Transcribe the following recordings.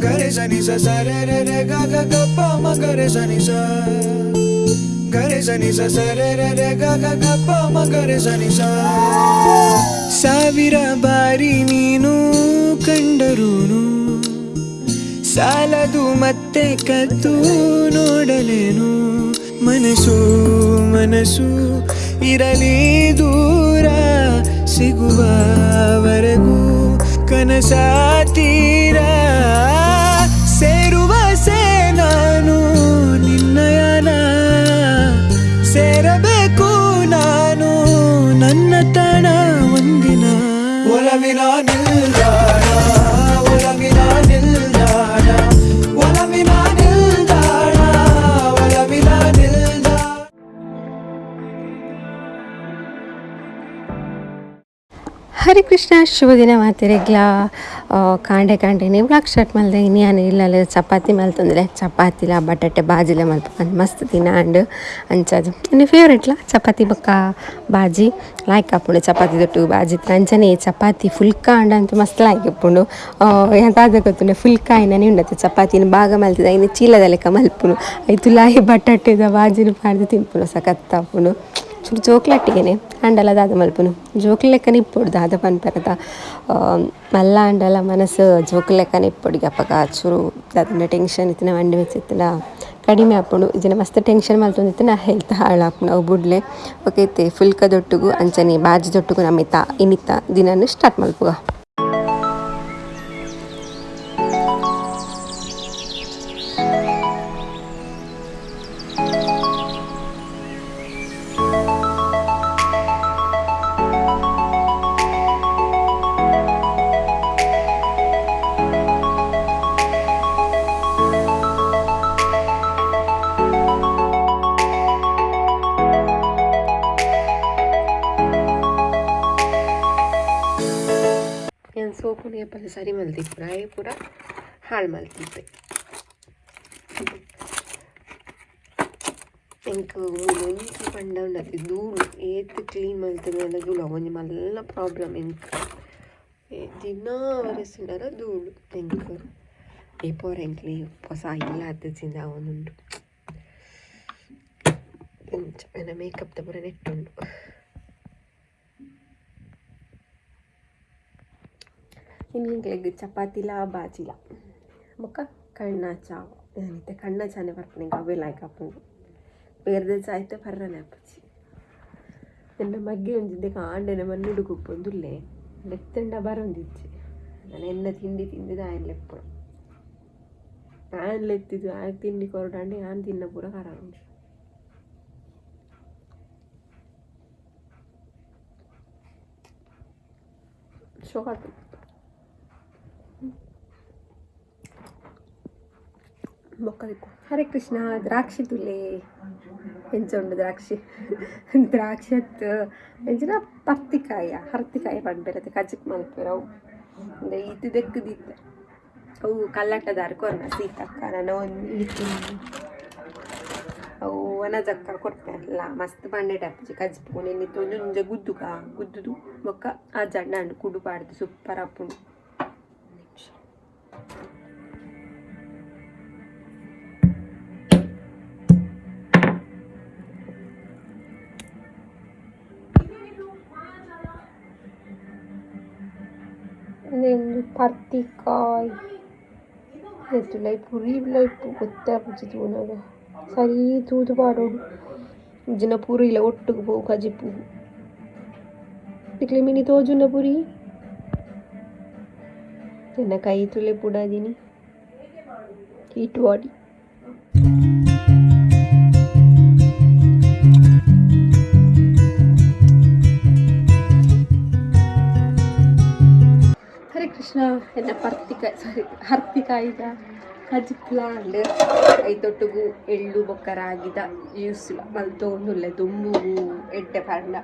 ಗರೆ ಸನಿ ಸ ರೆ ರೆ ಗ ಗ ಗ ಪ ಮ ಗರೆ ಸ ಗರೆ ಸನಿ ಸ ರೆ ರೆ ರೆ ಗ ಗ ಪ ಮ ಗರೆ ಸನಿ ಸ ಸಾವಿರ ಬಾರಿ ನೀನು ಕಂಡರೂನು. ಸಾಲದು ಮತ್ತೆ ಕದ್ದು ನೋಡಲೇನು. ಮನಸ್ಸು ಮನಸ್ಸು ಇರಲಿ ದೂರ ಸಿಗುವವರೆಗೂ ಕನಸ nilra ಹರೇ ಕೃಷ್ಣ ಶುಭ ದಿನ ಮಾತಿರೆಗ್ಲ ಕಾಂಡೆ ಕಾಂಡೆ ನೀವು ಬ್ಲಾಕ್ ಶರ್ಟ್ ಮಲ್ದೆ ಇನ್ನೇನು ಇಲ್ಲ ಚಪಾತಿ ಮಲ್ತಂದ್ರೆ ಚಪಾತಿಲ ಬಟಾಟೆ, ಬಾಜಿಲ ಮಲ್ಪ ಮಸ್ತ್ ದಿನ ಅಂಡ್ ಅಂಚದು. ಇನ್ನು ಫೇವ್ರೆಟ್ಲ ಚಪಾತಿ ಬೊಕ್ಕ ಬಾಜಿ ಲಾಯ್ಕ್ ಆಪುಂಡು ಚಪಾತಿ ದೊಟ್ಟು ಬಾಜಿ ಅಂಚನೆ ಚಪಾತಿ, ಫುಲ್ಕ ಅಂಡ್ ಅಂತ ಮಸ್ತ್ ಲಾಯ್ಕ್ ಇಪ್ಪುಂಡು ಎಂತಾದ ಗೊತ್ತುಂಡೆ, ಫುಲ್ಕ ಇನ್ನೇ ಉಂಡತ್ತೆ ಚಪಾತಿನ ಭಾಗ ಮಲ್ತಿದ, ಇನ್ನು ಚೀಲದ ಲೆಕ್ಕ ಮಲ್ಪುನು. ಐತು ಲಾಯಿ ಬಟಾಟೆದ ಬಾಜಿನ ಪಾಡ್ದು ತಿನ್ಪುನು, ಸಖತ್ ಚೂರು ಜೋಕ್ಲಟ್ಟಿಗೆನೆ ಅಂಡಲ ದಾದ ಮಲ್ಪುನು. ಜೋಕ್ಲ ಲೆಕ್ಕನ ಇಪ್ಪೊಡು ದಾದ ಪನ್ಪರದ ಮಲ್ಲ ಅಂಡಲ ಮನಸ್ಸು ಜೋಕ್ಲ ಲೆಕ್ಕನ ಇಪ್ಪೊಡು ಅಪ್ಪಗ ಚೂರು ದಾದ ಟೆನ್ಷನ್ ಇತ್ತಿನ, ಮಂಡಿ ಮೆಚ್ಚಿತ್ತಿನ ಕಡಿಮೆ ಆಪುಂಡು ಇದನ್ನ ಮಸ್ತ್ ಟೆನ್ಷನ್ ಮಲ್ತೊಂದಿತ್ತಿನ ಹೆಲ್ತ್ ಹಾಳಾಪುಂಡು ಅವು ಬುಡ್ಲೆ ಓಕೆ ಇತ್ತೆ ಫುಲ್ಕ ದೊಟ್ಟುಗು ಅಂಚನೆ ಬಾಜಿ ದೊಟ್ಟುಗು ನಮ್ಮಿತ್ತ ಇನ್ನಿತ್ತ ದಿನನ್ನು ಸ್ಟಾರ್ಟ್ ಮಲ್ಪುಗ. ಏನು ಪಲ್ಯ ಸಾರಿ ಸರಿ ಮಲ್ತಿಪ್ಪು ರಾಯಿ ಪೂರ ಹಾಳು ಮಲ್ತಿದ್ದೆ ಎಂಕ್ ಒಂಜಿ ಪಂಡ ಉಂಡತಿ ಧೂಳು ಏತ್ ಕ್ಲೀನ್ ಮಲ್ತದ ಧೂಳು ಒಂಜಿ ಮಲ್ಲ ಪ್ರಾಬ್ಲಮ್ ಎಂಕ್, ಏ, ದಿನ ಒರೆಸಿಂಡಲ ಧೂಳು. ಎಂಕ್ ಈ ಪೋರ ಎಂಕ್ಲಿ ಹೊಸ ಇಲ್ಲ ಅತ್ತಿಂದ ಅವನುಂಡು. ನನ್ನ ಮೇಕಪ್ ದ ಪೂರ ನೆಟ್ಟುಂಡು ಇನ್ನಿಂಗ್ಲೆಗ್ ಚಪಾತಿಲ ಬಾಜಿಲ ಬೊಕ್ಕ ಕಣ್ಣ ಚಾವ್ ಏನೈತೆ ಕಣ್ಣ ಚಾನೆ ಬರ್ಪುನೆ ಅವೇ ಲಾಯ್ಕ್ ಹಾಪುಂಡು ಬೇರೆದ ಚಾಯ್ತೆ ಪರ್ರನೆ ಹಾಪುಜಿ ನನ್ನ ಮಗ್ಗೆ ಒಂಜಿದ್ದೆ ಕಾಂಡೆನ ಮಣ್ಣುಡು ಕುಪ್ಪೊಂದುಲ್ಲೆ ಲೆತ್ತಂಡ ಬರೊಂದಿಜ್ಜಿ ನಾನು ಎನ್ನ ತಿಂಡಿ ತಿಂದಿದ್ದು ಆಯನ್ ಲೆಪ್ಪುಡು ಆಯನ್ ಲೆತ್ತಿದ್ದು ಆಯ್ ತಿಂಡಿ ಕೊರಡಂಡೆ ಆನ್ ತಿನ್ನ ಪೂರ ಖರ ಉಂಟು ಶೋಕಾತು ಮೊಕ್ಕಲಿಕ್ಕು ಹರೇ ಕೃಷ್ಣ ದ್ರಾಕ್ಷಿ ತುಲೆ ಎಂಚ ಉಂಡು ದ್ರಾಕ್ಷಿ ದ್ರಾಕ್ಷಿ ಹತ್ತು ಎಂಚಿನ ಪರ್ತಿಕಾಯ ಹರ್ತಿಕಾಯ ಪಡ್ಬೇರತ್ತೆ ಕಜಕ್ ಮಲ್ಪೆರ ಅವು ಅಂದ್ರೆ ಇದು ದೆಕ್ಕದಿತ್ತೆ ಅವು ಕಲ್ಲಟ್ಟದಾರ ಕೊರ್ನ ಸೀತಕ್ಕ ನಾನು ಒಂದು ಅವು ಒನಜಕ್ಕ ಕೊಡ್ತಾರಲ್ಲ ಮಸ್ತ್ ಪಂಡೆ ಟಪ್ಜಿ ಕಜ್ಪುಣೆ ನಿಂತು ಒಂಜೊಂಜ ಗುದ್ದುಗ ಗುದ್ದುದು ಮೊಕ್ಕ ಆ ಜಂಡ ಹಣ್ಣು ಕುಡು ಪಾಡ್ದು ಸೂಪರ್ ಅಪ್ಪುಂಡು ಒಂದು ಪರ್ತಿಕಾಯ್ ಎತ್ತು ಲೈ ಪುರಿ ಲೈ ಗೊತ್ತೇ ಪುಜಿ ತೂನಗ ಸರಿ ತೂದು ಪಾಡೋಡು ಇಜ್ಜಿನ ಪೂರಿ ಇಲ್ಲ ಒಟ್ಟಿಗೆ ಪೋವು ಕಜಿ ಪೂ ಹರೇ ಎಲ್ಲ ಎನ್ನ ಪರ್ತಿಕಾಯಿ ಸಾರಿ ಹರ್ತಿಕಾಯಿದ ಕಜಿಪ್ಲಾಂಡ್ ಐತೊಟ್ಟಿಗೂ ಎಳ್ಳು ಬೊಕ್ಕರ ಆಗಿದ ಯೂಸ್ ಮಲ್ತೊಂದುಲ್ಲೆ ದುಂಬುಗು ಎಡ್ಡೆ ಪಾಡ್ಲ.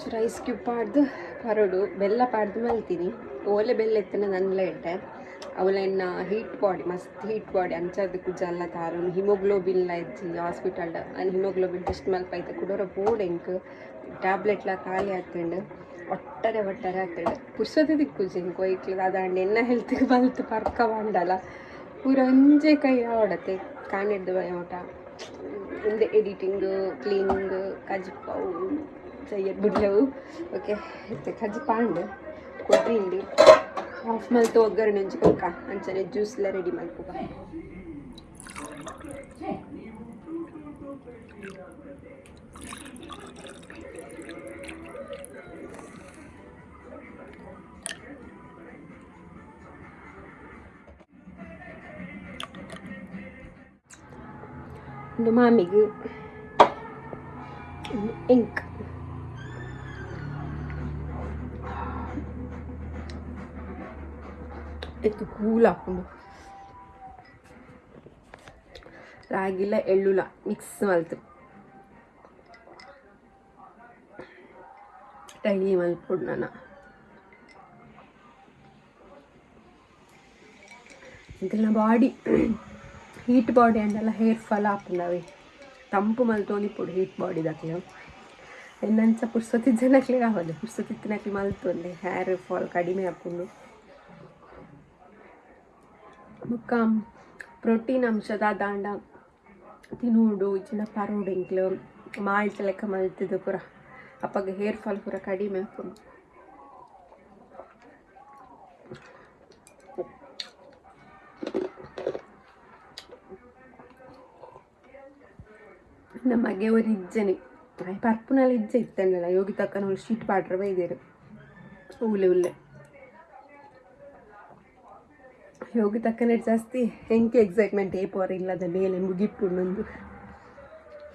ಚೂರು ಐಸ್ ಕ್ಯೂಬ್ ಪಾಡ್ದು ಪರಡು, ಬೆಲ್ಲ ಪಾಡ್ದು ಮಲ್ತೀನಿ. ಓಲೆ ಬೆಲ್ಲ ಎತ್ತಿನ ನನ್ಲ ಎಡ್ಡೆ. ಅವಳನ್ನ ಹೀಟ್ ಬಾಡಿ ಮಸ್ತ್ ಹೀಟ್ ಬಾಡಿ ಅಂಚದ ಕುಜಲ್ಲ ತಾರು ಹಿಮೋಗ್ಲೋಬಿನ್ ಲೈಜಿ ಹಾಸ್ಪಿಟಲ್ ಹಿಮೋಗ್ಲೋಬಿನ್ ಟೆಸ್ಟ್ ಮಲ್ಪ ಐತೆ ಕುಡೋರ ಎಂಕ್. ಟ್ಯಾಬ್ಲೆಟ್ಲ ಖಾಲಿ ಆತಂಡು ಒಟ್ಟರೆ ಒಟ್ಟರೆ ಆಗ್ತಾಳೆ ಪುರ್ಸೋದು ದಿಕ್ಕು ಜಿಂಕೋಯ್ಕ್ಲಿಗೆ ಅದಾಂಡ್ ಎನ್ನ ಹೆಲ್ತ್ ಬಂತು, ಪರ್ಕ ಬಂಡಲ್ಲ ಪೂರ ಒಂಜೆ ಕೈ ಆವಡತ್ತೆ ಕಾಣಿಡ್ದು ಬಯೋಟ ಹಿಂದೆ ಎಡಿಟಿಂಗ್ ಕ್ಲೀನಿಂಗ್ ಕಜ್ಪಾವು ಸೈಯದ್ ಬಿಡ್ಲವು. ಓಕೆ ಇತ್ತೆ ಕಜ್ಪಾಂಡ್ ಕೊಡ್ರಿ ಇಲ್ಲಿ ಹಾಫ್ ಮಲ್ತು ಒಗ್ಗರಣೆ ಒಂಜಿ ಕೊಲ್ಕ ಅಂಚನೆ ಜ್ಯೂಸ್ಲ ರೆಡಿ ಮಲ್ಪುಗ Lumamig. Ink. ಇದು ಕೂಲ್ ಹಾಕೊಂಡು ರಾಗಿಲ್ಲ ಎಳ್ಳುಲ್ಲ ಮಿಕ್ಸ್ ಮಲ್ತು ಡೈಲಿ ಮಲ್ಪುಡು ನಾನು ಇದೆಲ್ಲ body heat body and hair fall ఆపుండు అవి ತಂಪು ಮಲ್ತೋನಿ ಪುಡು ಹೀಟ್ ಬಾಡಿ ಬಾಡಿದಾಕ್ಲೆ ಎನ್ನಂಚ ಪುರ್ಸೊತ್ತಿದ್ದನಕ್ಲೆ ಕಾವಲ್ಲ ಪುರ್ಸೊತ್ತಿದ್ದನಕ್ಲೆ ಮಲ್ತೊಂದೆ ಹೇರ್ ಫಾಲ್ ಕಡಿಮೆ ಹಾಕೊಂಡು ಬೊಕ್ಕ ಪ್ರೋಟೀನ್ ಅಂಶದ ದಾಂಡ, ತಿನ್ನೋಡು ಇಚ್ಚಿನ ಪರೋಡು, ಇಂಕ್ಲು ಮಾಲ್ಚ ಲೆಕ್ಕ ಮಲ್ತಿದ್ದು ಪೂರ. ಅಪ್ಪಗೆ ಹೇರ್ ಫಾಲ್ ಪೂರ ಕಡಿಮೆ ಹಾಕೊಂಡು ನಮಗೆ ಒಂದು ಇಜ್ಜೆನೆ. ಪರ್ಪುನಲ್ಲಿ ಇಜ್ಜೆ ಇತ್ತಲ್ಲ ಯೋಗಿ ತಕ್ಕನ ಒಂದು ಶೀಟ್ ಪಾಡ್ರ ಬೈದೇರು ಉಲ್ಲೆ ಉಲ್ಲೆ ಯೋಗಿ ತಕ್ಕನ ಜಾಸ್ತಿ ಎಂಕೆ ಎಕ್ಸೈಟ್ಮೆಂಟ್ ಏಪೋರ ಇಲ್ಲದ ಮೇಲೆ ಮುಗಿಪು ನಂದು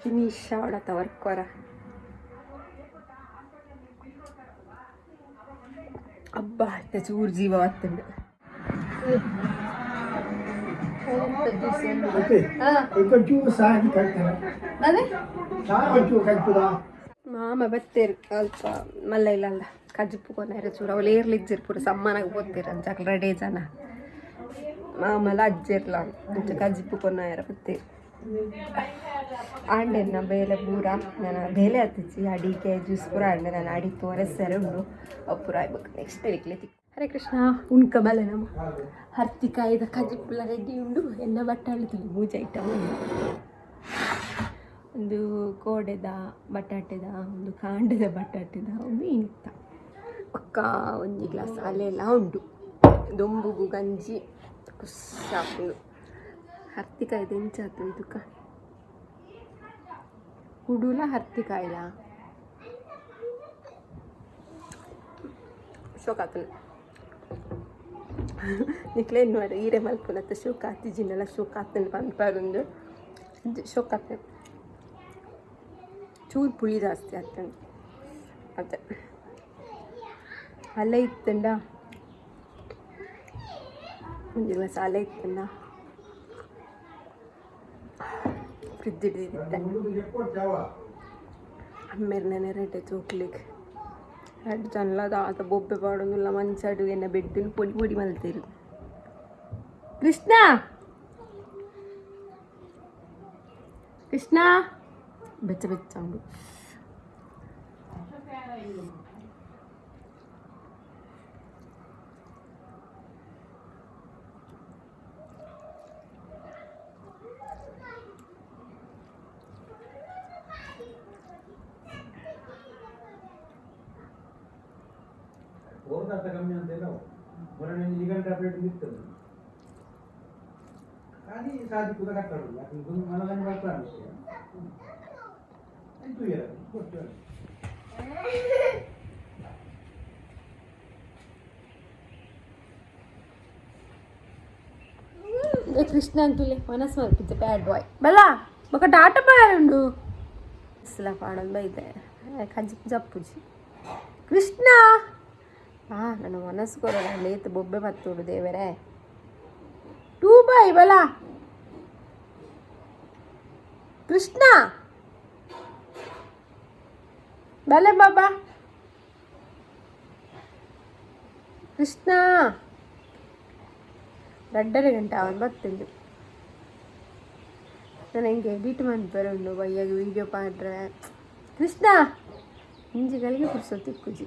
ಫಿನಿಶ್ ಆಡತ್ತ ವರ್ಕೋರ ಅಬ್ಬ, ಅತ್ತ ಚೂರು ಜೀವ ಆಗ್ತದೆ. ಸಾಕಿ ಕಟ್ತಾರೆ ಮಾಮ ಬತ್ತೇರು ಅಲ್ಪ ಮಲ್ಲ ಇಲ್ಲ ಅಲ್ಲ ಕೊನೆರ ಚೂರ. ಅವಳು ಏರ್ಲಿ ಇಜ್ಜಿರ್ ಪೂರ ಸಮ್ಮನಾಗ ಬೋತೀರ ಅಂಚಕ್ ರೆಡೇ ಜನ. ಮಾಮಲ ಅಜ್ಜಿರ್ಲ ಅಂಚ ಕಜ್ಜಿಪ್ಪು ಕೊನೆರ ಬತ್ತೇರು ಆಂಡೆನ ಬೇಲೆ ಪೂರ ನಾನು ಬೇಲೆ ಹತ್ತಿಚ್ಚಿ ಅಡಿಗೆ ಜ್ಯೂಸ್ ಪೂರ ಆಂಡೆ ನಾನು ಅಡಿ ತೋರಿಸ್ತಾರೆ ಉಂಡು. ಪೂರ ಆಗ್ಬೇಕು ನೆಕ್ಸ್ಟ್ ವೀಕ್ಲಿ ಹರೇ ಕೃಷ್ಣ ಉಣ್ಕ ಬಲೆ ನಮ್ಮ. ಹರ್ತಿಕಾಯ್ದ ಕಜಿಪ್ಪುಲ ರೆಡಿ ಉಂಡು ಎಲ್ಲ ಬಟ್ಟಾಳು ತಿಳಿ ಪೂಜೆ ಐಟಮ್ ಉಂಡು. ಒಂದು ಕೋಡೆದ ಬಟಾಟೆದ, ಒಂದು ಕಾಂಡದ ಬಟಾಟೆದ ಒಂದು ಇಂತ ಪಕ್ಕ ಒಂದು ಗ್ಲಾಸ್ ಅಲೆಲ್ಲ ಉಂಡು ದೊಂಬುಗು, ಗಂಜಿ ಕುಸ್ಸಾಪುಂಡು ಹರ್ತಿಕಾಯ್ದು ಎಂಚಾತು ಇದಕ್ಕ ಕುಡುಲ ಹರ್ತಿಕಾಯ್ಲ? ಶೋಕಾತನ ನಿಕ್ಲೆ ನೋಡಿ ಈರೆ ಮಲ್ಪುನತ್ತ ಶೋಕ ಜಿನ್ನೆಲ್ಲ ಶೋಕ ಹತ್ತನ ಪಂಪಾರೊಂದು ಶೋಕ ಹತ್ತನ ಚೂರು ಪುಳಿ ಜಾಸ್ತಿ ಆಗ್ತಂಡು ಅದೇ ಅಲ್ಲೇ ಇತ್ತಂಡ ಒಂದು ಗ್ಲಾಸ್ ಅಲ್ಲೇ ಇತ್ತಂಡ ಫ್ರಿಜ್ ಹಿಡಿದಿದ್ದೆ ಅಮ್ಮೆರ್ನೇ ರೆಡ್ಡೆ ಚೋಕ್ಲಿಗೆ ಎರಡು ಜನ್ಲದ ಆತ ಬೊಬ್ಬೆ ಪಾಡೋದಿಲ್ಲ ಮಂಚಾಡು ಎನ್ನ ಬೆಡ್ಡಿನ ಪೊಡಿ ಪೊಡಿ ಮಲ್ತೀರು ಕೃಷ್ಣ ಕೃಷ್ಣ ಬೆಚ್ಚ ಬೆಚ್ಚ ಉಂಡು ಹೋದಂತ ಕಮ್ಮಿ ಅಂತ ಇಲ್ಲ ಮೊನ್ನೆ ನಿಗಂಟ ಟ್ಯಾಬ್ಲೆಟ್ ಬಿತ್ತದು కానీ సాది కూడా కట్టాడు అక్కడ గుండు మనలని పడతాను And two years. Good girl. Krishna ಅಂತೂಲೆ ಮನಸ್ಸು ಮಲ್ಪಿದ್ದೆ ಬ್ಯಾಡ್ ಬಾಯ್ ಬಲ್ಲ ಬಕಟ ಆಟ ಪಾಡುಂಡು ಇಸ್ಲ ಪಾಡೋದು ಬೈತೆ ಕಂಜಿ ಜಪ್ಪುಜಿ ಕೃಷ್ಣ ಆ ನನ್ನ ಮನಸ್ಸು ಕೊರೋಣ ಲೇತು ಬೊಬ್ಬೆ ಮತ್ತೋಡು ದೇವೆರೆ ಟೂ ಬಾಯ್ ಬಲಾ ಕೃಷ್ಣ ಬಲೆ ಬಾಬಾ ಕೃಷ್ಣ ರಡ್ಡರೆ ಗಂಟೆ ಅವನು ಬರ್ತಂದು ನಾನು ಹೆಂಗೆ ಎಡಿಟ್ ಮಾಡ್ಬರುಂಡು ಬಯ್ಯಾಗ ವೀಡಿಯೋ ಪಾಡ್ರೆ ಕೃಷ್ಣ ಇಂಜಿಗಳಿಗೆ ಪುರ್ಸೊತ್ತಿ ಕುಜಿ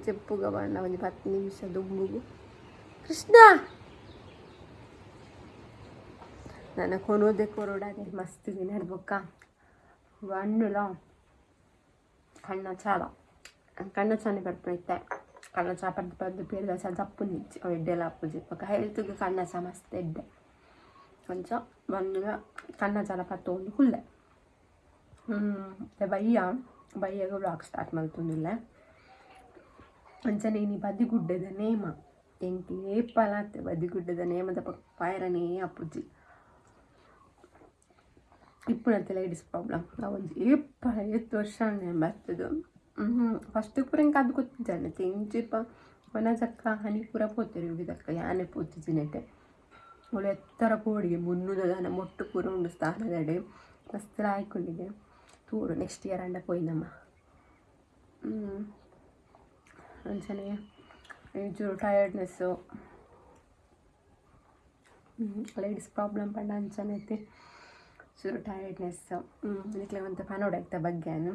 ಜಪ್ಪುಗ ಬಣ್ಣ ಒಂದು ಹತ್ತು ನಿಮಿಷ ದುಂಬುಗು ಕೃಷ್ಣ ನನ್ನ ಕೊನೋದೆ ಕೊರೋಡಾದೆ ಮಸ್ತ್ ನಡ್ಬೊಕ್ಕ ಹಣ್ಣುಲ ಕಣ್ಣ ಚಾಲ ಕಣ್ಣ ಚಾನೆ ಬರ್ಪೈತೆ ಕಣ್ಣ ಚಾ ಪರ್ದು ಪರ್ದು ಪೇರ್ದ ಸಹ ಜಪ್ಪು ನಿಚ್ಚಿ ಎಡ್ಡೆಲ್ಲ ಅಪ್ಪುಜಿ ఒక ಹೆಲ್ತ್ಗೆ ಕಣ್ಣ ಸಹ ಮಸ್ತ್ ಎಡ್ಡೆ ಕೊಂಚ ಬಂದು ಕಣ್ಣ ಚಾಲ ಪತ್ತೊಂದು ಹುಲ್ಲೆ ಹ್ಞೂ ಬಯ್ಯ ಬಯ್ಯಗ ಬ್ಲಾಗ್ ಸ್ಟಾರ್ಟ್ ಮಾಡ್ತೊಂದಿಲ್ಲ ಅಂಚನೆ ನೀ ಬದಿಗುಡ್ಡದ ನೇಮ ಎಂಟಿ ಏಪಲಾತೆ ಬದಿಗುಡ್ಡದ ನೇಮದ ಪಕ್ಕ ಪಾಯರನೇ ಅಪ್ಪುಜಿ ಇಪ್ಪುನತ್ತೆ ಲೇಡೀಸ್ ಪ್ರಾಬ್ಲಮ್ ಒಂಜಿ ಏಪ ಐವತ್ತು ವರ್ಷ ಬರ್ತದೆ ಫಸ್ಟ್ ಪೂರ ಇಂಕ ಅದು ತೆಂಚಿಪ್ಪ ವನಜಕ್ಕ, ಹನಿ ಪೂರ ಪೋತಿರಿ ದಕ್ಕ ಯಾನೆ ಪೋತಿಜಿನೆಟೆ ಅವಳು ಎತ್ತರ ಕೋಡಿಗೆ ಮುನ್ನೂದ ದನ, ಮೊಟ್ಟು ಪೂರ ಉಂಡು ಸ್ಥಾನದಡೆ ಮಸ್ತ್ ಆಯ್ಕೊಂಡಿಗೆ ತೂಡು ನೆಕ್ಸ್ಟ್ ಇಯರ್ ಅಂಡ ಪೋಯ್ನಮ್ಮ ಅಂಚನೆ ಒಂಚೂರು ಟಯರ್ಡ್ನೆಸ್ಸು ಲೇಡೀಸ್ ಪ್ರಾಬ್ಲಮ್ ಪಂಡ ಅಂಚನೆ ಚೂರು ಟಯರ್ಡ್ನೆಸ್ ಇದಕ್ಕೆ ಒಂದು ಬಗ್ಗೆ ಬಗ್ಗೆನು.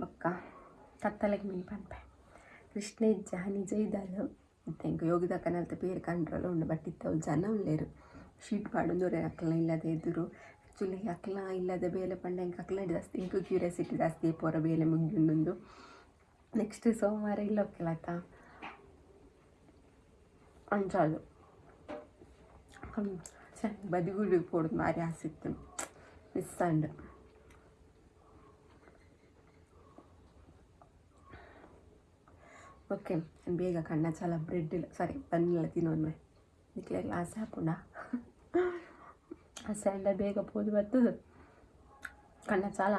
ಬೊಕ್ಕ ಕತ್ತಲೆಗೆ ಮೀನು ಪನ್ಪೆ. ಕೃಷ್ಣ ಇಜ್ಜ ನಿಜ ಇದಲ್ಲ ಮತ್ತೆ ಇಂಕ ಯೋಗಿದಕ್ಕನಲ್ತ ಬೇರೆ ಕಂಟ್ರೋಲ್ ಉಂಡು ಬಟ್ ಇತ್ತವು ಜನ ಉಳ್ಳೇರು ಶೀಟ್ ಪಾಡೊಂದೂರೆ ಅಕ್ಲ ಇಲ್ಲದೆ ಎದುರು. ಆ್ಯಕ್ಚುಲಿ ಅಕ್ಲ ಇಲ್ಲದೆ ಬೇಲೆ ಪಂಡ ಇಂಕ ಅಕ್ಲ ಜಾಸ್ತಿ ಇಂಕು ಕ್ಯೂರಿಯಾಸಿಟಿ ಜಾಸ್ತಿ ಪೋರ ಬೇಲೆ ಮುಗಿಯುಂಡು ನೆಕ್ಸ್ಟ್ ಸೋಮವಾರ ಇಲ್ಲೋಕ್ಕೆಲ್ಲ ಅಂಜಾಲು ಅಂಚಾಲು ಬದಿಗುಡಿ ಪೋಡುದು ಮಾರಿ ಆಸಿತ್ತು ಮಿಸ್ ಅಂಡ್ ಓಕೆ ಬೇಗ ಕಣ್ಣ ಚಾಲ ಬ್ರೆಡ್ ಇಲ್ಲ. ಸಾರಿ ಬನ್ನಿಲ್ಲ ತಿನ್ನೋದ್ಮೆ ಇದಕ್ಕೆ ಗ್ಲಾಸ್ ಹಾಕೊಂಡ. ಆ ಸ್ಯಾಂಡ ಬೇಗ ಪೋದು ಬರ್ತದೆ. ಕಣ್ಣ ಚಾಲ.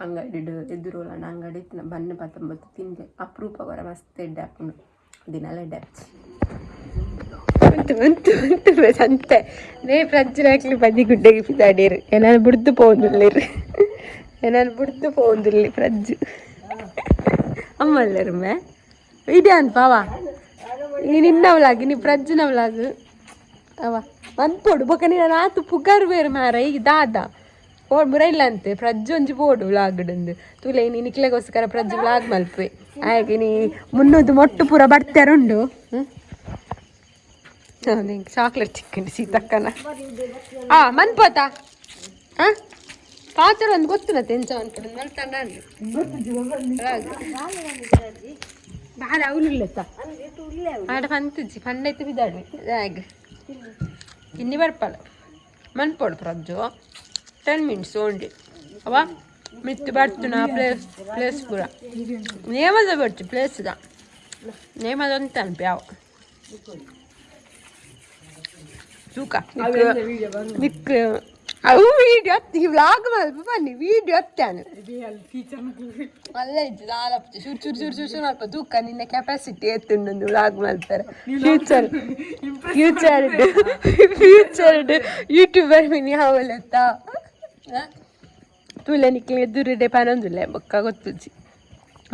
ಅಂಗಡಿ ಎದುರೋಲ ಅಂಗಡಿ ಬನ್ನು ಪತ್ತೊಂಬತ್ತು ತಿಂದೆ ಅಪರೂಪ ಬರ ಮಸ್ತ್ ಎಡ್ಡೆ ಹಾಕೊಂಡು. ದಿನೆಲ್ಲ ಎಡ್ಡೆ ಉಂಟು ಉಂಟು ಉಂಟು ಸಂತೆ ನೇ ಪ್ರಜ್ಜನಾಕ್ಲಿ ಬದಿ ಗುಡ್ಡೆಗೆ ಪಿದಾಡಿರು ಏನಾನು ಬಿಡ್ದು ಪೋಂದಿಲ್ಲಿರು ಏನಾನು ಬಿಡ್ದು ಪೋಂದಿಲ್ಲಿ ಪ್ರಜ್ಜು ಅಮ್ಮಲ್ಲರು ಮೇ? ವಿಡಿಯೋ ಅನ್ಪಾವ ಈ ನಿನ್ನ ವ್ಲಾಗ್ ನೀ ನವ್ ಲಾಗ್ ಅವ ಪೋಡು. ಬೊಕ್ಕ ನೀನು ಆತು? ಪುಗಾರು ಬೇರೆ ಮಾರ ಈಗ ದಾದ ಪೋ ಮುರೈಲ್ಲ ಅಂತೆ. ಪ್ರಜ್ಜು ಒಂಜಿ ಪೋಡು ವ್ಲಾಗ್ಡಂದು. ತುಲೆ ನೀನು ನಿಕ್ಲೆಗೋಸ್ಕರ ಪ್ರಜ್ಜು ವ್ಲಾಗ್ ಮಲ್ಪೆ ಹಾಗೆ ನೀ ಮುನ್ನೂದು ಮೊಟ್ಟು ಪೂರ ಬರ್ತಾರುಂಡು ನಿಂಗೆ ಚಾಕ್ಲೇಟ್ ಚಿಕ್ಕಂಡು ಸೀತಕ್ಕನ ಆ ಮನ್ಪೋತಾ ಹಾಂ ಪಾತ್ರ ಒಂದು ಗೊತ್ತು ನಾ ತೆಂಚ ಅಂತ ಮಲ್ತಂಡ ಬಾಳ ಅವಲಿಲ್ಲತ್ತ ಆಡ ಪಂತುಜಿ ಪಂಡೈತು ಬಿದ್ದಾಡಿ ಹಾಗೆ ಇನ್ನಿ ಬರ್ಪಲ್ಲ ಮನ್ಪೋಡು ಪ್ರಜ್ಜು ಟೆನ್ ಮಿನಿಟ್ಸ್ ಓನ್ಲಿ ಅವ ಮಿತ್ತು ಬರ್ತು ನಾ ಪ್ಲೇಸ್ ಪ್ಲೇಸ್ ಪೂರ ನೇಮದ ಬರ್ತು ಪ್ಲೇಸ್ದ ನೇಮದ ಅಂತ ಅನ್ಪಿ ಯಾವ ತೂಕ ನಿಕ್ ಅವು ವೀಡಿಯೋ ಈ ವ್ಲಾಗ್ ಮಲ್ಪ ಬನ್ನಿ ವೀಡಿಯೋ ಹತ್ತಾನು ಅಲ್ಲ ಇದ್ದು ನಾಲ್ಕು ಚೂರು ಚೂರು ಚೂರು ಚೂರು ಚೂರು ಅಲ್ಪ ತೂಕ ನಿನ್ನ ಕೆಪಾಸಿಟಿ ಎತ್ತುಂಡು ವ್ಲಾಗ್ ಮಾಡ್ತಾರೆ. ಫ್ಯೂಚರ್ ಫ್ಯೂಚರ್ ಫ್ಯೂಚರ್ ಯೂಟ್ಯೂಬರ್ ಮಿನಿ ಹಾವಲೆತ್ತ ತುಲೆ ನಿಕ್ಲೆ ಎದುರುಡೆ ಪನೊಂದುಲ್ಲೆ ಬೊಕ್ಕ ಗೊತ್ತುಜಿ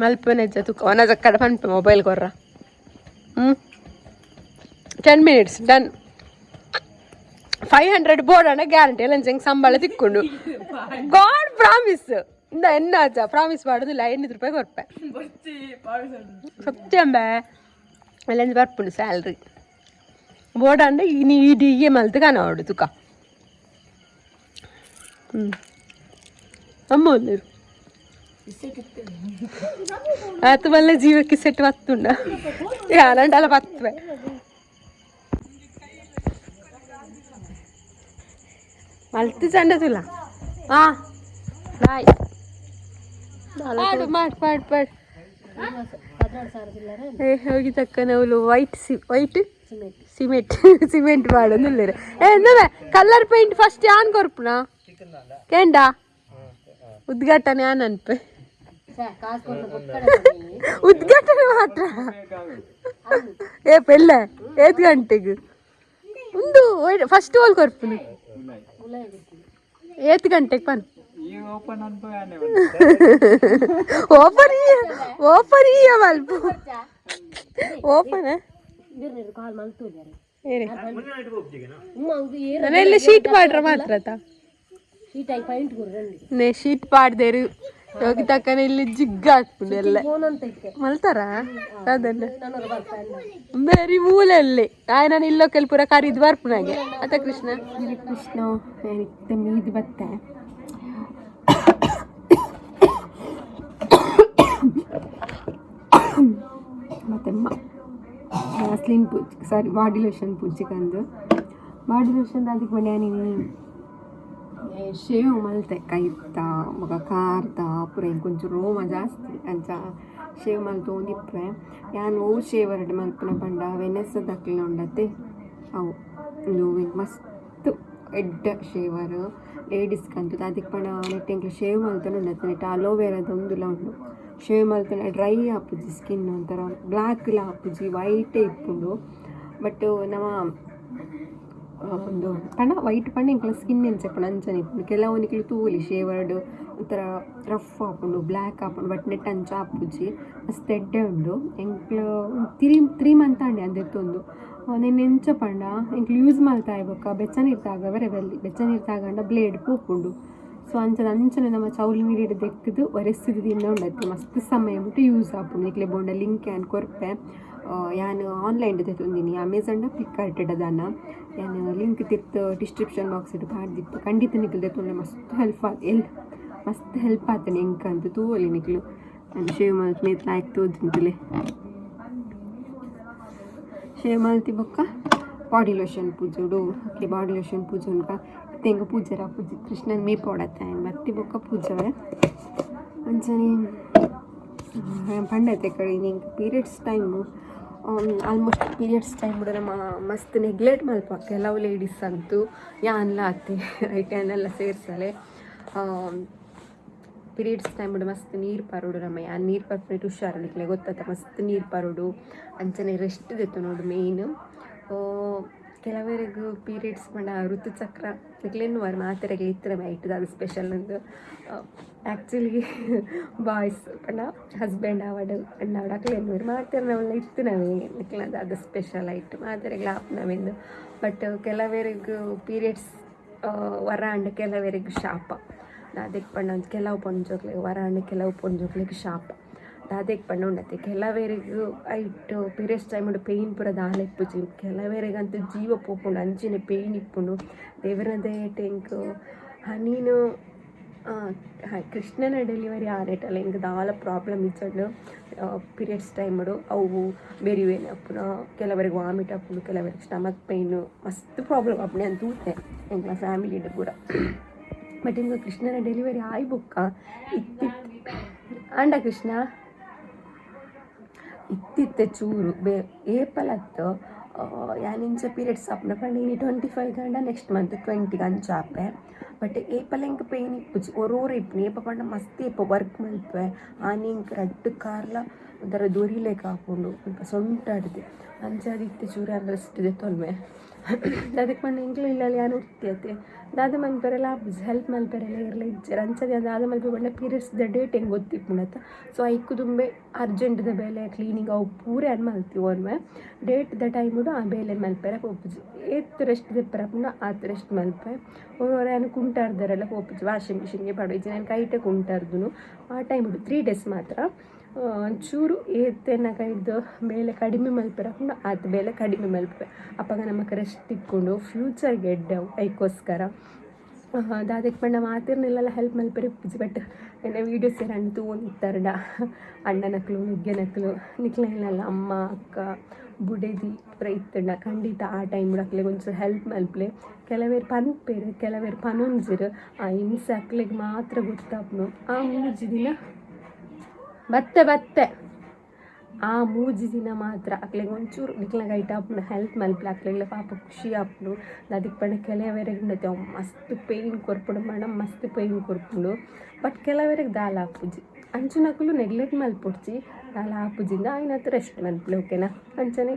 ಮಲ್ಪನೆಜ್ಜ ತೂಕ ಒನಜ ಕಡೆ ಪನ್ಪೆ ಮೊಬೈಲ್ ಕೊರ್ರ. ಹ್ಞೂ ten minutes done five hundred board guarantee ಎಲ್ಲ ಹೆಂಗೆ ಸಂಬಳ ತಿಕ್ಕೊಂಡು ಗಾಡ್ ಪ್ರಾಮಿಸ್ ಇಂದ ಎನ್ನಾಚ ಪ್ರಾಮಿಸ್ ಮಾಡೋದಿಲ್ಲ ಎಣ್ಣಿದು ರೂಪಾಯಿ ಕೊರ್ಪೆ ಸತ್ಯಂಬೆ ಎಲ್ಲ ಬರ್ಪುಂಡು ಸ್ಯಾಲ್ರಿ ಬೋರ್ಡ್ ಅಂಡೆ ನೀ ಇಡಿಗೆ ಮಲ್ತು ಕಾಣೋಡು ತುಕ ಹ್ಞೂ ಅಮ್ಮ ಒಂದಿರು ಆತು ಮಲ್ಲ ಜೀವಕ್ಕೆ ಸೆಟ್ ಬತ್ತುಂಡ ಯಾನಂಡಲ್ಲ ಬತ್ತವೆ ಮಲ್ತು ಚಂಡ ತುಲ ಹಾ. ಬಾಯ್. ಮಾಡು ಮಾಡು ಮಾಡು ಮಾಡು ಏ ಹೋಗಿ ತಕ್ಕ ನಾವು ವೈಟ್ ಸಿ ವೈಟ್ ಸಿಮೆಂಟ್. ಸಿಮೆಂಟ್. ಮಾಡೋದಿಲ್ಲ ಏ ಎಂದವೆ ಕಲರ್ ಪೇಂಟ್ ಫಸ್ಟ್ ಯಾನ್ ಕೊರ್ಪುನ? ಕೇಂಡ? ಉದ್ಘಾಟನೆ ಯಾನ್ ಅನ್ಪೆ? ಉದ್ಘಾಟನೆ ಮಾತ್ರ. ಏ ಪೆಲ್ಲ ಏತ್ ಗಂಟೆಗೆ. ಒಂದು ಫಸ್ಟ್ ಹೋಲ್ ಕೊರ್ಪುನು? ಏತ್ ಗಂಟೆಗೆ ಪನ್ ಈಗ ಓಪನ್ ಅನ್ಪಾನೆ ಓಪನ್ ಓಪನ್ ಇಯ ಮಲ್ಪ ಓಪನ್ ನಾನೆಲ್ಲ ಶೀಟ್ ಮಾಡ್ರ ಮಾತ್ರ ನೇ ಶೀಟ್ ಪಾಡ್ದೇರು ಯೋಗಿತಕ್ಕನ ಇಲ್ಲಿ ಜಿಗ್ಗ ಹಾಕ್ಬಿಡು ಎಲ್ಲ. ಮಲ್ತಾರ? ಅದನ್ನ. ಬೇರೆ ಮೂಲಲ್ಲಿ ಆಯ್ ನಾನು ಇಲ್ಲೋ ಕೆಲ್ಪುರ ಕರಿದ್ ಬರ್ಪುನಾಗೆ ಅತ್ತ ಕೃಷ್ಣ? ಕೃಷ್ಣ ಇದು ಬತ್ತೆ. ಮತ್ತೆ ಸ್ಲಿಮ್ ಪೂಜ್ ಸಾರಿ ಬಾಡಿ ಲೋಷನ್ ಪೂಜೆಗಂದು ಬಾಡಿ ಲೋಷನ್ ಅದಕ್ಕೆ ಮನೆಯ ನೀನು ಶೇವ್ ಮಲ್ತೆ ಕೈತ ಮಗ ಕಾರ್ತ ಪುರ ಇಂಕೊಂಚೂರು ರೋಮ ಜಾಸ್ತಿ ಅಂಚ ಶೇವ್ ಮಲ್ತು ಒಂದಿಪ್ಪೆ ಯಾನ್ ಓ ಶೇವ್ ಎರಡು ಮಲ್ಪನ ಪಂಡ ವೆನೆಸದಕ್ಲ ಉಂಡತೆ. ಅವು ಒಂದು ಮಸ್ತ್ ಎಡ್ಡ ಶೇವರ್ ಲೇಡೀಸ್ಗಂತೂ ಅದಕ್ಕೆ ಪಂಡ ನೆಟ್ ಎಂಕ್ಲು ಶೇವ್ ಮಲ್ತನ ಉಂಡತ್ತೆ ನೆಟ್ ಅಲೋವೆರಾದ ಒಂದುಲ ಉಂಡು. ಶೇವ್ ಮಲ್ತನ ಡ್ರೈ ಆಪುಜಿ ಸ್ಕಿನ್ ಒಂಥರ ಬ್ಲ್ಯಾಕ್ಲ ಆಪುಜಿ ವೈಟೇ ಇಪ್ಪುಂಡು. ಬಟ್ ನಮ್ಮ ಆ, ಒಂದು ಪಣ ವೈಟ್ ಪಣ್ಣ ಇಂಕಲ ಸ್ಕಿನ್ ಎಂಚಪ್ಪಣ ಅಂಚನೆ ಇಪ್ಪುಂಡು ಕೆಲವೊಂದಿಕ್ಲು ತೂಲಿ ಶೇವರ್ಡ್ ಒಂಥರ ರಫ್ ಆಪುಂಡು ಬ್ಲ್ಯಾಕ್ ಆಪುಂಡು ಬಟ್ ನೆಟ್ ಅಂಚ ಆಪುಜಿ ಮಸ್ತ್ ಎಡ್ಡೆ ಉಂಡು. ಎಂಕ್ಲು ತ್ರೀ ತ್ರೀ ಮಂತ್ ಅಂಡೆ ಅಂದೆತ್ತೊಂದು ನೆನ್ನೆ ಎಂಚ ಪಂಡ ಎಂಕ್ಲು ಯೂಸ್ ಮಾಡ್ತಾ ಇರ್ಬೇಕ. ಬೆಚ್ಚನಿರ್ತಾಗ ಬೇರೆ ಬೆಲ್ಲಿ ಬೆಚ್ಚನಿರ್ತಾಗಂಡ ಬ್ಲೇಡ್ ಪೂಪುಂಡು ಸೊ ಅಂಚನ ಅಂಚನೆ ನಮ್ಮ ಚೌಲಿ ನೀರಿಡ್ ದೆಕ್ಕದು ಒರೆಸಿದ ದಿನ ಉಂಡತ್ತೆ ಮಸ್ತ್ ಸಮಯ ಬಿಟ್ಟು ಯೂಸ್ ಆಪುಂಡು ಇಕ್ಲೆ ಬೋಂಡ ಲಿಂಕ್ ಆ್ಯಂಡ್ ಕೊರ್ಪೆ. ಯಾನು ಆನ್ಲೈನ್ ತೆತ್ತೊಂದಿನಿ ಅಮೆಝಾನ್ ಫ್ಲಿಪ್ಕಾರ್ಟ್ ಅದಾನ ಯಾನ್ ಲಿಂಕ್ ತಿರ್ತ್ ಡಿಸ್ಕ್ರಿಪ್ಷನ್ ಬಾಕ್ಸ್ ಡ್ ಪಾಡ್ದಿತ್ತು ಖಂಡಿತ ನಿಕ್ಲು ತೆತ್ತೊಂಡೆ ಮಸ್ತ್ ಹೆಲ್ಪ್ ಆತ್ ಎಲ್ ಮಸ್ತ್ ಹೆಲ್ಪ್ ಆತನೆ ಎಂಕ ಅಂತ ತೂವಲಿ ನಿಕ್ಲು ನಾನು ಶೇವ್ ಮಲ್ತ್ ಮೇತ್ ಲಾಯ್ಕ್ ತೋದಿಂತಲೆ ಶೇವ್ ಮಲ್ತಿ ಬೊಕ್ಕ ಬಾಡಿ ಲೋಷನ್ ಪೂಜುಡು ಓಕೆ ಬಾಡಿ ಲೋಷನ್ ಪೂಜೆ ಉಂಟ ತೆಂಗ ಪೂಜೆರ ಪೂಜೆ ಕೃಷ್ಣನ್ ಮೇ ಪೋಡತ್ತೆ ಬತ್ತಿ ಬೊಕ್ಕ ಪೂಜವೆ ಅಂಚನೆ ಪಂಡತೆ ಕಡೆ ನಿಂಗೆ periods time almost periods time ಕೂಡ ನಮ್ಮ ಮಸ್ತ್ ನೆಗ್ಲೆಟ್ ಮಲ್ಪ ಕೆಲವು ಲೇಡೀಸ್ ಅಂತೂ ಯಾನ್ಲ ಅತ್ತೆ ಹ್ಯಾಂಡೆಲ್ಲ ಸೇರ್ಸಲೆ ಪೀರಿಯಡ್ಸ್ ಟೈಮ್ ಬಿಡು ಮಸ್ತ್ ನೀರು ಪರೋಡು ನಮ್ಮ ಯಾನ್ ನೀರು ಪರ್ಫೆಕ್ಟ್ ಹುಷಾರು ನಿಕ್ಲೆ. ಗೊತ್ತಾತ ಮಸ್ತ್ ನೀರು ಪರೋಡು. ಅಂಚನೆ ರೆಸ್ಟ್ ದೆತ್ತು ನೋಡು ಮೇಯ್ನ್ ಕೆಲವರಿಗೂ ಪೀರಿಯಡ್ಸ್ ಪಂಡ ಋತುಚಕ್ರ ನಿಕ್ಲೇನು ವಾರ ಮಾತ್ರೆಗೆ ಇತ್ತರ ಐಟದ ಅದು ಸ್ಪೆಷಲ್ ಒಂದು ಆ್ಯಕ್ಚುಲಿ ಬಾಯ್ಸ್ ಪಂಡ ಹಸ್ಬೆಂಡ್ ಅವಡು, ಅಣ್ಣ ಅವಡಕ್ಲೇನು ಇವ್ರು ಮಾಡ್ತಾರೆ ನಾವೆಲ್ಲ ಇತ್ತು ನಾವೇ ನಿಕ್ಲದ ಅದು ಸ್ಪೆಷಲ್ ಆಯಿತು ಮಾತ್ರೆಗೆ ಆಪ್ ನಾವಿಂದು. ಬಟ್ ಕೆಲವರಿಗೂ ಪೀರಿಯಡ್ಸ್ ವರ ಅಂಡ್ ಕೆಲವರಿಗೂ ಶಾಪ. ಅದಕ್ಕೆ ಪಂಡ ಕೆಲವು ಪೊಂಜೋಗ್ಲಿಗೆ ವರ ಅಂಡ್ ಕೆಲವು ಪೊಂಜೋಗ್ಲಿಕ್ಕೆ ಶಾಪ. ಪಂಡ ಉಂಡತ್ತೆ ಕೆಲವೇರಿಗೂ ಐಟು, ಪೀರಿಯಡ್ಸ್ ಟೈಮ್ ಪೇಯ್ನ್ ಪೂರ ದಾಲ ಇಪ್ಪುಜಿ ಕೆಲವೇರಿಗಂತೂ ಜೀವ ಪೋಪುಂಡು ಅಂಚಿನ ಪೇಯ್ನ್ ಇಪ್ಪುಂಡು. ದೇವರದೇ ಟೆಂಕ್ ಹನೀನು ಕೃಷ್ಣನ ಡೆಲಿವರಿ ಆನೇಟಲ್ಲ ಎಂಕ್ ದಾಲ ಪ್ರಾಬ್ಲಮ್ ಇಚ್ಚಂಡು ಪೀರಿಯಡ್ಸ್ ಟೈಮಡು ಅವು ಬೆರಿವೇನೆ ಅಪ್ಪುನ, ಕೆಲವರಿಗೆ ವಾಮಿಟ್ ಅಪ್ಪುಂಡು, ಕೆಲವರಿಗೆ ಸ್ಟಮಕ್ ಪೇಯ್ನು ಮಸ್ತ್ ಪ್ರಾಬ್ಲಮ್ ಅಪ್ಪಣೆ ಅಂತ ಊತೆ ಎಂಗ್ಲ ಫ್ಯಾಮಿಲಿಡ್ ಕೂಡ. ಬಟ್ ಇಂದು ಕೃಷ್ಣನ ಡೆಲಿವರಿ ಆಯ್ ಬುಕ್ಕ, ಇತ್ತಿತ್ತು. ಆಂಡ ಕೃಷ್ಣ. ಇತ್ತಿತ್ತೆ ಚೂರು. ಬೇ ಏಪಲತ್ತು ಯಾನಿಂಚ ಪೀರಿಯಡ್ಸ್ ಆಪನ ಪಂಡಿನಿ ಟ್ವೆಂಟಿ ಫೈವ್ ಗಂಡ ನೆಕ್ಸ್ಟ್ ಮಂತ್ ಟ್ವೆಂಟಿಗೆ ಅಂಚಾಪೆ ಬಟ್ ಏಪಲ ಎಂಕ್ ಪೇನ್ ಇಪ್ಪುಜಿ ಒರೋರು ಇಪ್ಪುನಿ ಏಪ ಪಂಡ ಮಸ್ತ್ ಏಪ ವರ್ಕ್ ಮಲ್ಪೆ ಆನಿಂಕ್ ರಡ್ಡು ಕಾರ್ಲ ಒಂಥರ ದೊರಿಲೇಕ ಹಾಕೊಂಡು ಸ್ವಲ್ಪ ಸೊಂಟಾಡ್ದೆ. ಅಂಚಾದಿತ್ತೆ ಚೂರ ಅಂದ್ರೆ ಇದೆ ತೊಲ್ಮೆ. ಅದಕ್ಕೆ ಪಂಡ ಇಂಕ್ಲ ಇಲ್ಲ ಯಾನು ಉರ್ತಿಯತ್ತೆ ದಾದ ಮಲ್ಪೆರೆಲ್ಲ ಆಪುಜಿ ಹೆಲ್ಪ್ ಮಲ್ಪೆರೆಲ್ಲ ಇರಲಿ ಇಜ್ಜರ ಅಂಚದೆ ದಾದ ಮಲ್ಪೆ ಪಂಡ ಪೀರಿಯಡ್ಸ್ ದ ಡೇಟ್ ಹೆಂಗೆ ಗೊತ್ತಿಪ್ಪುಣತ್ತ ಸೊ ಐಕ್ಕು ತುಂಬ ಅರ್ಜೆಂಟ್ದ ಬೇಲೆ ಕ್ಲೀನಿಂಗ್ ಅವು ಪೂರೆ ಅನ್ ಮಲ್ತೀವಿ ಒಮ್ಮೆ ಡೇಟ್ ದ ಟೈಮುಡು ಆ ಬೇಲೆ ಮಲ್ಪೆರೆ ಪೋಪುಜಿ ಏತ್ ರೆಸ್ಟ್ ದಿಪ್ಪರ ಪುಂಡ ಆತ್ ರೆಸ್ಟ್ ಮಲ್ಪೆ. ಒರೊರೆ ಏನು ಕುಂಟಾರ್ದರೆಲ್ಲ ಪೋಪುಜಿ ವಾಷಿಂಗ್ ಮಿಷಿನ್ಗೆ ಪಡೋಯ್ಜಿ ನಾನು ಕೈಟೆ ಕುಂಟಾರ್ದು ಆ ಟೈಮುಡು ತ್ರೀ ಡೇಸ್ ಮಾತ್ರ. ಚೂರು ಏತೆನ ಕೈದು ಮೇಲೆ ಕಡಿಮೆ ಮಲ್ಪರ ಪುಂಡ ಆತ ಬೇಲೆ ಕಡಿಮೆ ಮಲ್ಪೆ ಅಪ್ಪಾಗ ನಮಗೆ ರೆಸ್ಟ್ ಇಕ್ಕೊಂಡು ಫ್ಯೂಚರ್ಗೆ ಎಡ್ಡವು ಐಕೋಸ್ಕರ ದಾದಕ್ಕೆ ಪಂಡ ಮಾತಿರ್ನೆಲ್ಲ ಹೆಲ್ಪ್ ಮಲ್ಪರಿ ಪೂಜಿ ಬಟ್ ಎನ್ನ ವೀಡಿಯೋಸ್ ಏನು ಅಣ್ಣ ತೂನಿತ್ತಾರಡ ಅಣ್ಣನಕ್ಲು ನುಗ್ಗೆನಕ್ಲು ನಿಕ್ಲೆನಲ್ಲ ಅಮ್ಮ, ಅಕ್ಕ, ಬುಡೆದಿ, ಪೂರ ಖಂಡಿತ ಆ ಟೈಮ್ ಅಕ್ಲೆ ಒಂಚೂರು ಹೆಲ್ಪ್ ಮಲ್ಪಲೆ. ಕೆಲವೇರು ಪನ್ಪೇರು ಕೆಲವೇರು ಪನೊಂಜಿರು. ಆ, ಹಿಂಸೆ ಅಕ್ಲೆಗೆ ಮಾತ್ರ ಗೊತ್ತಾಪ್ನು. ಆ ಮೂಜಿ ದಿನ ಬತ್ತೆ ಬತ್ತೆ. ಆ ಮೂಜಿ ದಿನ ಮಾತ್ರ ಅಕ್ಲಿಗೆ ಒಂಚೂರು ನಿಕ್ಲಾಗ ಐಟ ಅಪ್ಪನ ಹೆಲ್ತ್ ಮಲ್ಪಲೆ ಅಕ್ಲಿಗ್ಲ ಪಾಪ ಖುಷಿ ಆಪ್ನು ಅದಕ್ಕೆ ಪಣ ಕೆಲವರೆಗೆ ನತ್ತೆ ಮಸ್ತ್ ಪೇಯ್ನ್ ಕೊರ್ಪುಡು ಮೇಡಮ್ ಮಸ್ತ್ ಪೇಯ್ನ್ ಕೊರ್ಪುಂಡು. ಬಟ್ ಕೆಲವರೆಗೆ ದಾಲ ಆಪುಜಿ ಅಂಚನಕ್ಕೂ ನೆಗ್ಲೆಕ್ಟ್ ಮಲ್ಪೊಡ್ಚಿ, ದಾಲ ಆಪುಜಿಂದ ಆಯ್ನ ಹತ್ರ ರೆಸ್ಟ್ ಮಲ್ಪಲೆ ಓಕೆನಾ? ಅಂಚನೆ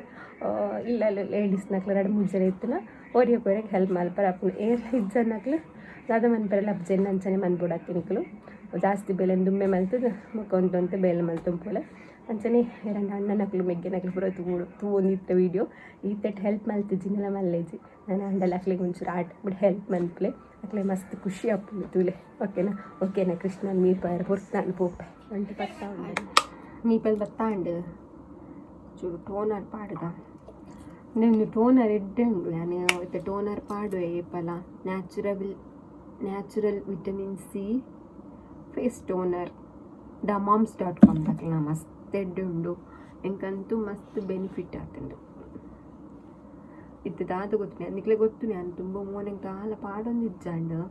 ಇಲ್ಲ ಲೇಡೀಸ್ನಕ್ಲ ಎರಡು ಮೂರು ಜನ ಇತ್ತನ ಒರಿಯಕ್ಕೆ ಒರೆಗೆ ಹೆಲ್ಪ್ ಮಲ್ಪರ ಏರ್ ಏರ್ಲ ಇಜ್ಜನ್ನಕ್ಲು, ದಾದ ಮನ್ಪರೆಲ್ಲ ಅಪ್ಜೆನ್ ಅಂಚನೆ ಮನ್ಬಿಡಾಕಿನಿಕ್ಲು ಜಾಸ್ತಿ ಬೆಲೆ ದುಮ್ಮೆ ಮಲ್ತದ ಮಕ್ಕೊಂತು ಅಂತ ಮಲ್ತು ಮಲ್ತುಂಪೋಲೆ ಅಂಚನೆ ಎರಡು ಅಣ್ಣನಕ್ಲು ಮೆಗ್ಗೆನಕ್ಲು ಪೂರ ತೂಡು ತೂವೊಂದಿತ್ತ ವೀಡಿಯೋ ಈತಟ್ ಹೆಲ್ಪ್ ಮಲ್ತಿಜಿನೆಲ್ಲ ಮಲ್ಲೇಜಿ. ನಾನು ಅಂಡಲ್ ಅಕ್ಲಿಗೆ ಒಂಚೂರು ಆಟ ಬಿಟ್ಟು ಹೆಲ್ಪ್ ಮಲ್ಪಲೆ. ಅಕ್ಲೆ ಮಸ್ತ್ ಖುಷಿ ಆಪುಂಡು ತೂಲೆ. ಓಕೆನಾ ಓಕೆನಾ ಕೃಷ್ಣ ನೀರು ಪಾಯರ್ ಹೊರತು ನಾನು ಪೋಪೆ ಒಂಟಿ ಬರ್ತಾ ಉಂಡು. ನೀಪಲ್ ಬರ್ತಾ ಉಂಡು. ಚೂರು ಟೋನರ್ ಪಾಡ್ದ. ನಂದು ಟೋನರ್ ಎಡ್ಡೆ ಉಂಡು. ನಾನು ಇವತ್ತು ಟೋನರ್ ಪಾಡುವೆ ಏಪಲ natural natural vitamin C face toner The Moms dot com ದಾಖಲ ಮಸ್ತ್ ಎಡ್ಡುಂಡು ಎಂಕಂತೂ ಮಸ್ತ್ ಬೆನಿಫಿಟ್ ಆತುಂಡು. ಇತ್ತು ದಾದ ಗೊತ್ತು ಅದಕ್ಕೆ ಗೊತ್ತು ನಾನು ತುಂಬ ಮೋನೆಗೆ ದಾಲ ಪಾಡೊಂದಿಜ್ಜಂಡು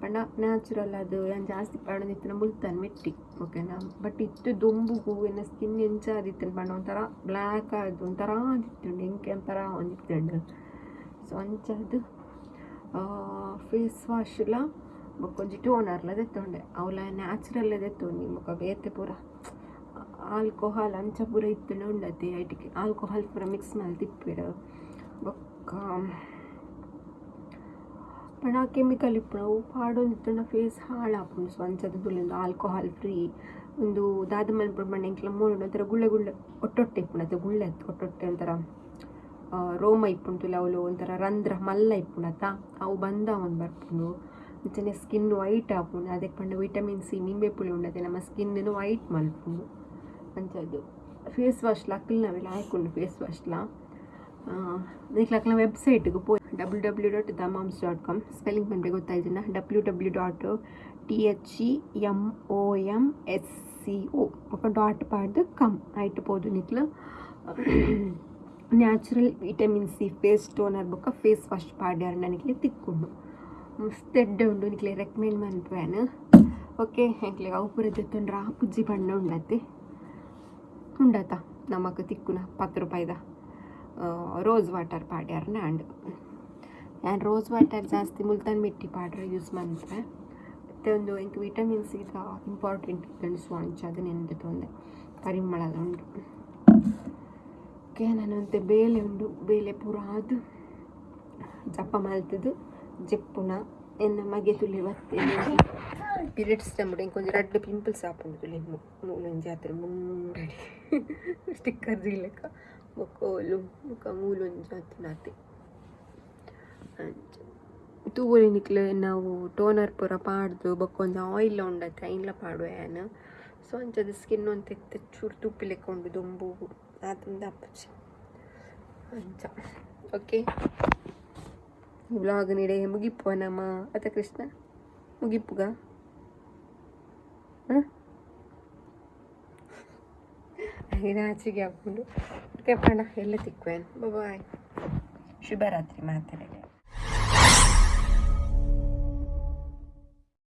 ಪಂಡ ನ್ಯಾಚುರಲ್ ಅದು ಏನು ಜಾಸ್ತಿ ಪಾಡೊಂದಿತ್ತು ಮುಲ್ತಾನೆ ಮೆಟ್ಟಿ ಓಕೆನಾ ಬಟ್ ಇತ್ತು ದೊಂಬು ಎನ್ನ ಸ್ಕಿನ್ ಎಂಚ ಆದಿತ್ತು ಪಂಡ ಒಂಥರ ಬ್ಲ್ಯಾಕ್ ಆದು, ಒಂಥರ ಆದಿತ್ತುಂಡು ಎಂಕೆ ಒಂಥರ ಒಂದಿತ್ತುಂಡು ಸೊ ಅಂಚದು ಫೇಸ್ ವಾಶ್ಲ ಬೊಕ್ಕೊಂಜಿ ಟೋನರ್ಲ ದೆತ್ತೊಂಡೆ. ಅವಲ ನ್ಯಾಚುರಲ್ ದೆತ್ತೊಂಡಿ ಬೊಕ ಬೇತೆ ಪೂರ ಆಲ್ಕೋಹಾಲ್ ಅಂಚ ಪೂರ ಇತ್ತುಂಡು ಉಂಡತಿ ಐಟಿಗೆ ಆಲ್ಕೋಹಾಲ್ ಪೂರ ಮಿಕ್ಸ್ ಮಾಡಿ ತಿಪ್ಪಿಡು. ಬೊಕ್ಕ ಪಣ ಕೆಮಿಕಲ್ ಇಪ್ಪುಣವು ಪಾಡೊಂದಿತ್ತುಂಡ ಫೇಸ್ ಹಾಳಾಪುಂಡು ಸೊ ಅಂಚದ ತುಳಿಂದು ಆಲ್ಕೋಹಾಲ್ ಫ್ರೀ ಒಂದು ದಾದ ಮಲ್ಪುಡು ಮಣ್ಣೆ ಎಂಕ್ಲ ಮೂರು ಒಂಥರ ಗುಳ್ಳೆ ಗುಳ್ಳೆ, ಒಟ್ಟೊಟ್ಟೆ ಇಪ್ಪುಂಡು. ಅದು ಗುಳ್ಳೆ ಒಟ್ಟೊಟ್ಟೆ ಒಂಥರ ರೋಮ ಇಪ್ಪುಂಟು ಅವಳು ಒಂಥರ ರಂಧ್ರ ಮಲ್ಲ ಇಪ್ಪುಣತ ಅವು ಬಂದ ಒಂದು ಬರ್ಪುಂಡು. ಅಂಚನೆ ಸ್ಕಿನ್ ವೈಟ್ ಆಪುಂಡು ಅದಕ್ಕೆ ಪಂಡ ವಿಟಮಿನ್ ಸಿ ನಿಂಬೆ ಪುಳಿ ಉಂಡತೆ ನಮ್ಮ ಸ್ಕಿನ್ನು ವೈಟ್ ಮಲ್ಪುಂಡು ಅಂಚದು ಫೇಸ್ ವಾಶ್ ಲಕ್ಕಲ್ ನಾವೆಲ್ಲ ಹಾಕೊಂಡು ಫೇಸ್ ವಾಶ್ಲ ನಿಕ್ಲಕ್ಲ ವೆಬ್ಸೈಟ್ಗೆ ಪೋ W W dot the moms dot com spelling ಬಂದರೆ ಗೊತ್ತಾಯ್ತಿನ W W dot T H E M O M S C O ఒక డాట్ పాడు కమ్ అయిట్ పోదు నిక్ల natural vitamin C face toner ಬೊಕ್ಕ ಫೇಸ್ ವಾಶ್ ಪಾಡ್ಯಾರ ನನಗೆ ತಿಕ್ಕೊಂಡು ಎಡ್ಡೆ ಉಂಡು ನಿಕ್ಲೆ ರೆಕಮೆಂಡ್ ಮನ್ಪೇನು ಓಕೆ ಎಂಕ್ಲೆ ಅವು ಪೂರ ಆ ಪುಜ್ಜಿ ಬಣ್ಣ ಉಂಡತ್ತೆ. ಉಂಡತ? ನಮಕ್ ತಿಕ್ಕುನ ಪತ್ತು ರೂಪಾಯಿದ ರೋಸ್ ವಾಟರ್ ಪಾಡ್ಯಾರ ನಾಂಡು ನಾನು ರೋಸ್ ವಾಟರ್ ಜಾಸ್ತಿ ಮುಲ್ತಾನ್ ಮಿಟ್ಟಿ ಪಾಡ್ರೆ ಯೂಸ್ ಮಾಡ್ರೆ ಮತ್ತು ಒಂದು ಎಂಕ್ ವಿಟಮಿನ್ ಸಿ ಇಂಪಾರ್ಟೆಂಟ್ ಇತ್ತು ಸೊ ಅಂಚ ಅದು ನೆನೆದು ತೊಂದೆ. ಪರಿಮಳದ ಉಂಡು. ಓಕೆ ನಾನಂತೆ ಬೇಲೆ ಉಂಡು. ಬೇಲೆ ಪೂರ ಅದು ಜಪ್ಪ ಮಲ್ತದು. ಜೆಪ್ಪುನ ಎನ್ನ ಮಗೆ ತುಳಿ ಬತ್ತೆ ಪೀರಿಯಡ್ಸ್ ಟೈಮ್ ಇಂಕೊಂಚ ರೆಡ್ ಪಿಂಪಲ್ಸ್ ಆಪುಂಡು ತುಳಿ ಮೂಲೊಂಜಿ ಆತರ ಮುಂಡಡಿ. ಸ್ಟಿಕ್ಕರ್ ಇಲ್ಲಕ ಮುಖೋಲು ಮುಖ ಮೂಲೊಂಜಿ ಆತನಾತಿ ತೂವೊಲಿ ನಿಕ್ಲೆ ನಾವು ಟೋನರ್ ಪೂರ ಪಾಡ್ದು ಬೊಕ್ಕೊಂದು ಆಯಿಲ್ ಉಂಡತ್ತೆ ಐನ್ಲ ಪಾಡುವ ಏನು ಸೊ ಅಂಚದ ಸ್ಕಿನ್ ಒಂದು ತೆಗ್ದು ಚೂರು ತುಪ್ಪಿ ಲೆಕ್ಕೊಂಡು ದೊಂಬು. ಅದರಿಂದ ಅಪ್ಪಚ್ಚ ಅಂಚ. ಓಕೆ ವ್ಲಾಗ್ ನೀಡೆ ಮುಗಿಪ್ಪುವ ನಮ್ಮ ಅತ ಕೃಷ್ಣ ಮುಗಿಪ್ಪುಗ ನಾಚಿಗೆ ಹಾಕೊಂಡು ಓಕೆ ಪಣ ಎಲ್ಲ ತಿಕ್ಕುವೇನು ಬಾಯ್ ಶುಭರಾತ್ರಿ ಮಾತಾಡಿದೆ